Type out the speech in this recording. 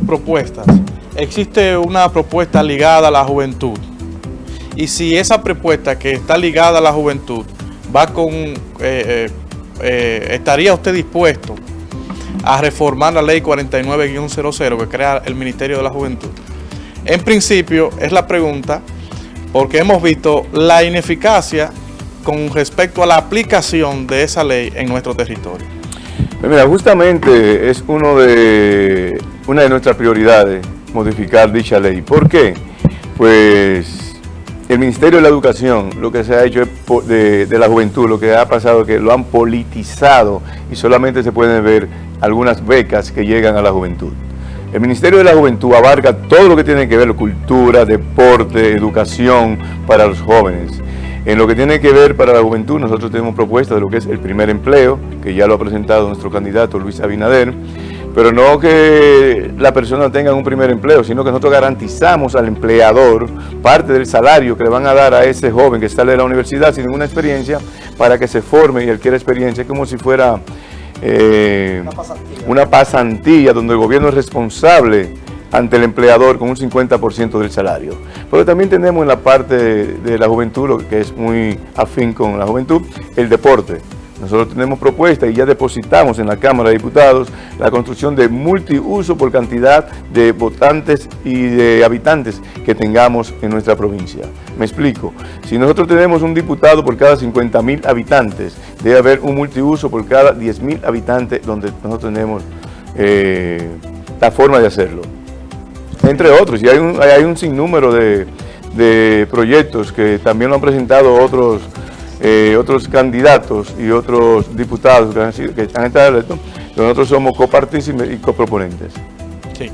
propuestas, existe una propuesta ligada a la juventud. Y si esa propuesta que está ligada a la juventud va con... Eh, eh, eh, ¿Estaría usted dispuesto a reformar la ley 49-00 que crea el Ministerio de la Juventud? En principio es la pregunta porque hemos visto la ineficacia con respecto a la aplicación de esa ley en nuestro territorio. Pues mira, justamente es uno de, una de nuestras prioridades modificar dicha ley. ¿Por qué? Pues el Ministerio de la Educación, lo que se ha hecho de, de la juventud, lo que ha pasado es que lo han politizado y solamente se pueden ver algunas becas que llegan a la juventud. El Ministerio de la Juventud abarca todo lo que tiene que ver con cultura, deporte, educación para los jóvenes. En lo que tiene que ver para la juventud, nosotros tenemos propuestas de lo que es el primer empleo, que ya lo ha presentado nuestro candidato Luis Abinader, pero no que la persona tenga un primer empleo, sino que nosotros garantizamos al empleador parte del salario que le van a dar a ese joven que sale de la universidad sin ninguna experiencia para que se forme y adquiera experiencia, como si fuera eh, una, pasantía. donde el gobierno es responsable ante el empleador con un 50% del salario. Pero también tenemos en la parte de la juventud, lo que es muy afín con la juventud, el deporte. Nosotros tenemos propuesta y ya depositamos en la Cámara de Diputados la construcción de multiuso por cantidad de votantes y de habitantes que tengamos en nuestra provincia. Me explico. Si nosotros tenemos un diputado por cada 50 mil habitantes, debe haber un multiuso por cada 10 mil habitantes donde nosotros tenemos eh, la forma de hacerlo. Entre otros, y hay un, hay un sinnúmero de, de proyectos que también lo han presentado otros eh, otros candidatos y otros diputados que, han sido, que están nosotros somos copartícipes y coproponentes. Sí.